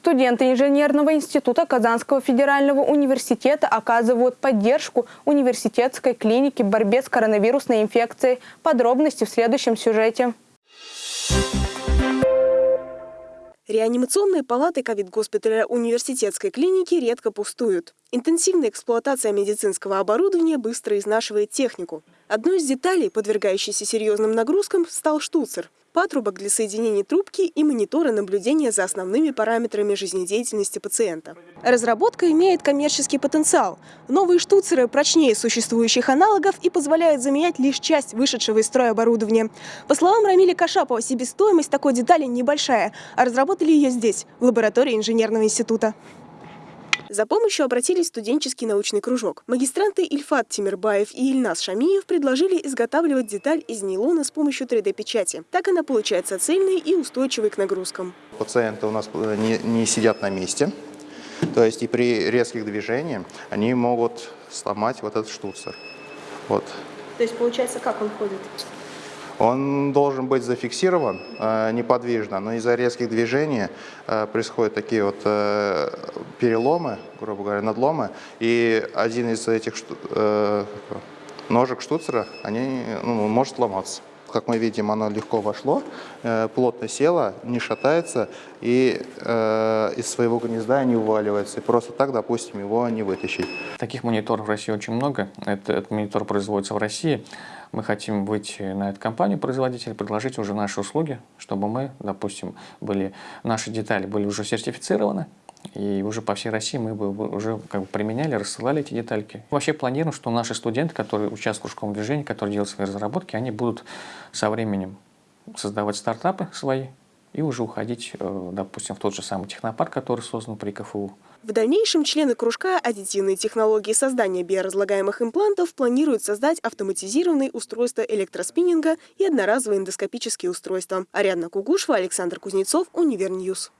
Студенты инженерного института Казанского федерального университета оказывают поддержку университетской клинике в борьбе с коронавирусной инфекцией. Подробности в следующем сюжете. Реанимационные палаты ковид-госпиталя университетской клиники редко пустуют. Интенсивная эксплуатация медицинского оборудования быстро изнашивает технику. Одной из деталей, подвергающейся серьезным нагрузкам, стал штуцер – патрубок для соединения трубки и мониторы наблюдения за основными параметрами жизнедеятельности пациента. Разработка имеет коммерческий потенциал. Новые штуцеры прочнее существующих аналогов и позволяют заменять лишь часть вышедшего из строя оборудования. По словам Рамиля Кашапова, себестоимость такой детали небольшая, а разработали ее здесь, в лаборатории инженерного института. За помощью обратились студенческий научный кружок. Магистранты Ильфат Тимирбаев и Ильнас Шамиев предложили изготавливать деталь из нейлона с помощью 3D-печати. Так она получается цельной и устойчивой к нагрузкам. Пациенты у нас э, не, не сидят на месте, то есть и при резких движениях они могут сломать вот этот штуцер. Вот. То есть получается, как он ходит? Он должен быть зафиксирован э, неподвижно, но из-за резких движений э, происходят такие вот э, переломы, грубо говоря, надломы, и один из этих ножек штуцера они, ну, может сломаться. Как мы видим, оно легко вошло, плотно село, не шатается и э, из своего гнезда не уваливается. И просто так, допустим, его не вытащить. Таких мониторов в России очень много. Это, этот монитор производится в России мы хотим выйти на эту компанию производителя, предложить уже наши услуги, чтобы мы, допустим, были, наши детали были уже сертифицированы, и уже по всей России мы бы уже как бы применяли, рассылали эти детальки. Вообще планируем, что наши студенты, которые участвуют в кружковом движении, которые делают свои разработки, они будут со временем создавать стартапы свои и уже уходить, э, допустим, в тот же самый технопарк, который создан при КФУ. В дальнейшем члены кружка «Аддитивные технологии создания биоразлагаемых имплантов» планируют создать автоматизированные устройства электроспиннинга и одноразовые эндоскопические устройства. Ариадна Кугушева, Александр Кузнецов, Univer News.